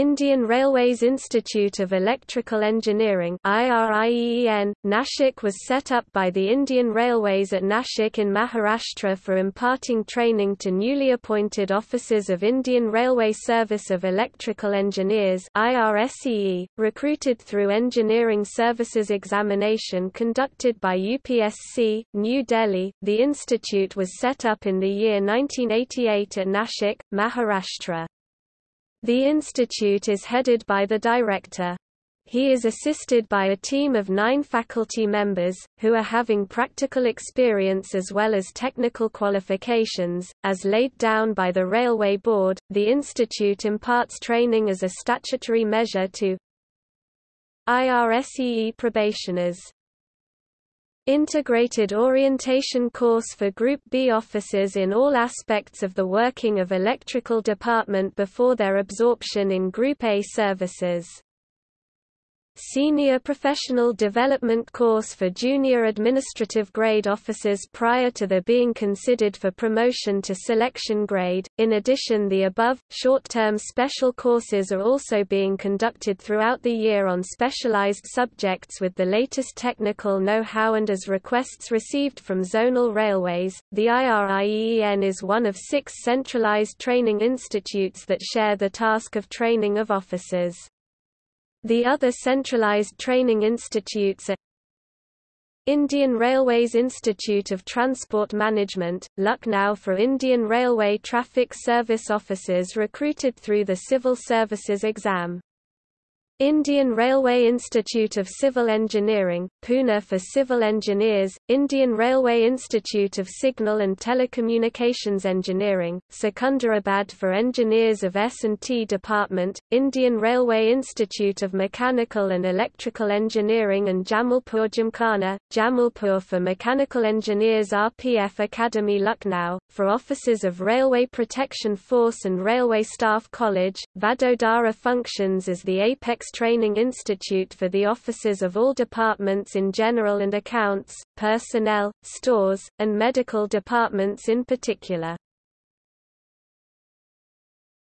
Indian Railways Institute of Electrical Engineering IRIEN, Nashik was set up by the Indian Railways at Nashik in Maharashtra for imparting training to newly appointed officers of Indian Railway Service of Electrical Engineers IRSEE, recruited through Engineering Services Examination conducted by UPSC, New Delhi. The institute was set up in the year 1988 at Nashik, Maharashtra. The institute is headed by the director. He is assisted by a team of nine faculty members, who are having practical experience as well as technical qualifications. As laid down by the Railway Board, the institute imparts training as a statutory measure to IRSEE probationers. Integrated orientation course for Group B officers in all aspects of the working of electrical department before their absorption in Group A services. Senior Professional Development course for junior administrative grade officers prior to their being considered for promotion to selection grade. In addition, the above, short-term special courses are also being conducted throughout the year on specialized subjects with the latest technical know-how and as requests received from zonal railways. The IRIEN is one of six centralized training institutes that share the task of training of officers. The other centralized training institutes are Indian Railways Institute of Transport Management, Lucknow for Indian Railway Traffic Service officers recruited through the Civil Services exam. Indian Railway Institute of Civil Engineering, Pune for civil engineers, Indian Railway Institute of Signal and Telecommunications Engineering, Secunderabad for engineers of S&T Department, Indian Railway Institute of Mechanical and Electrical Engineering and Jamalpur Gymkhana, Jamalpur for mechanical engineers RPF Academy Lucknow, for officers of Railway Protection Force and Railway Staff College, Vadodara functions as the apex Training Institute for the officers of all departments in general and accounts, personnel, stores, and medical departments in particular.